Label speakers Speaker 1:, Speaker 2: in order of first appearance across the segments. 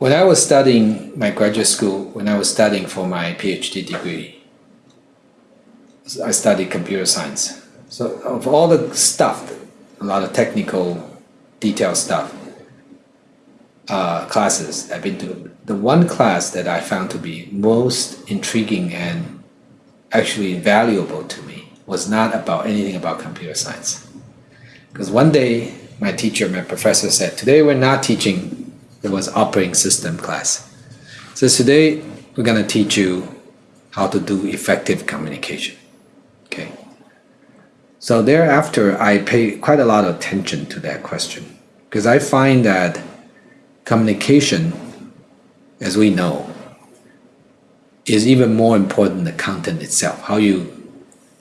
Speaker 1: when I was studying my graduate school, when I was studying for my PhD degree, I studied computer science. So of all the stuff, a lot of technical, detailed stuff, uh, classes I've been to, the one class that I found to be most intriguing and actually valuable to me was not about anything about computer science. Because one day, my teacher, my professor said, today we're not teaching, it was operating system class. So today, we're gonna teach you how to do effective communication, okay? So thereafter, I pay quite a lot of attention to that question because I find that communication, as we know, is even more important than the content itself. How you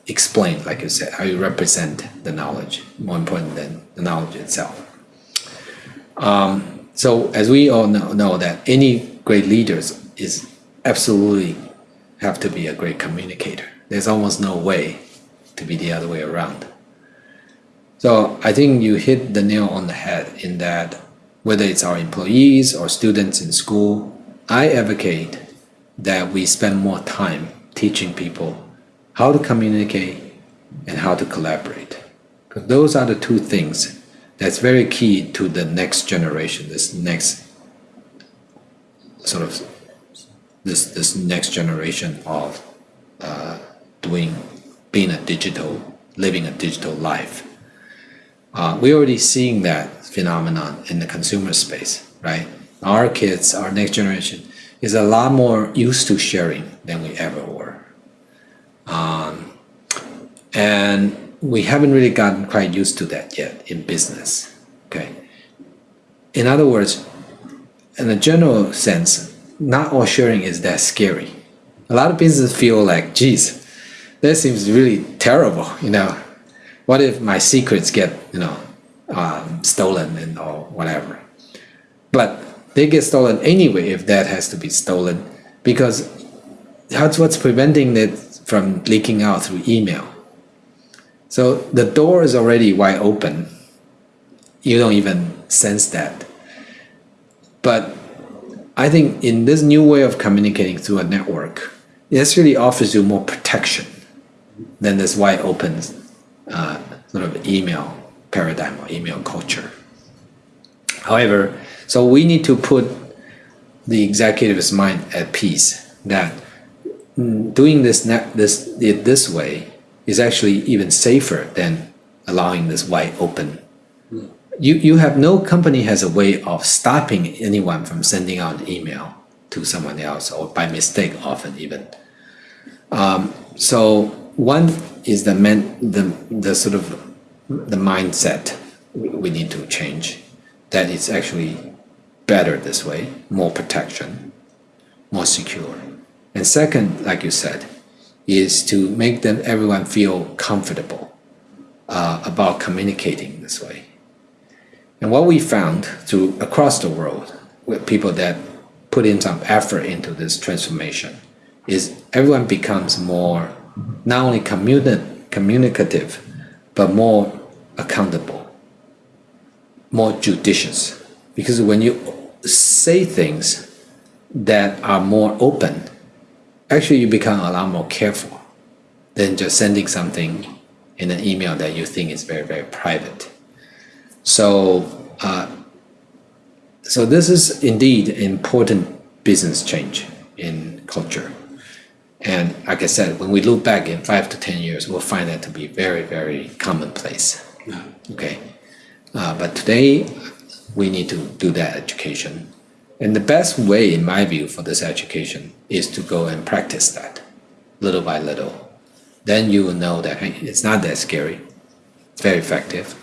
Speaker 1: explain, like you said, how you represent the knowledge, more important than the knowledge itself. Um, so as we all know, know that any great leaders is absolutely have to be a great communicator. There's almost no way to be the other way around. So I think you hit the nail on the head in that whether it's our employees or students in school, I advocate that we spend more time teaching people how to communicate and how to collaborate. Because those are the two things that's very key to the next generation, this next sort of this this next generation of uh, doing being a digital, living a digital life. Uh, we're already seeing that phenomenon in the consumer space, right? Our kids, our next generation, is a lot more used to sharing than we ever were. Um, and we haven't really gotten quite used to that yet in business, okay? In other words, in a general sense, not all sharing is that scary. A lot of businesses feel like, geez, that seems really terrible, you know? What if my secrets get, you know, um, stolen and or whatever. But they get stolen anyway if that has to be stolen because that's what's preventing it from leaking out through email. So the door is already wide open. You don't even sense that. But I think in this new way of communicating through a network, it actually offers you more protection than this wide open uh, sort of email paradigm or email culture. However, so we need to put the executive's mind at peace that doing this this this way is actually even safer than allowing this wide open. You you have no company has a way of stopping anyone from sending out an email to someone else or by mistake often even. Um, so one is the men the the sort of the mindset we need to change. That it's actually better this way, more protection, more secure. And second, like you said, is to make them everyone feel comfortable uh, about communicating this way. And what we found through across the world with people that put in some effort into this transformation is everyone becomes more not only communi communicative but more accountable, more judicious. Because when you say things that are more open, actually you become a lot more careful than just sending something in an email that you think is very, very private. So, uh, so this is indeed important business change in culture. And like I said, when we look back in five to 10 years, we'll find that to be very, very commonplace. Okay, uh, but today we need to do that education. And the best way, in my view, for this education is to go and practice that little by little. Then you will know that hey, it's not that scary. It's very effective.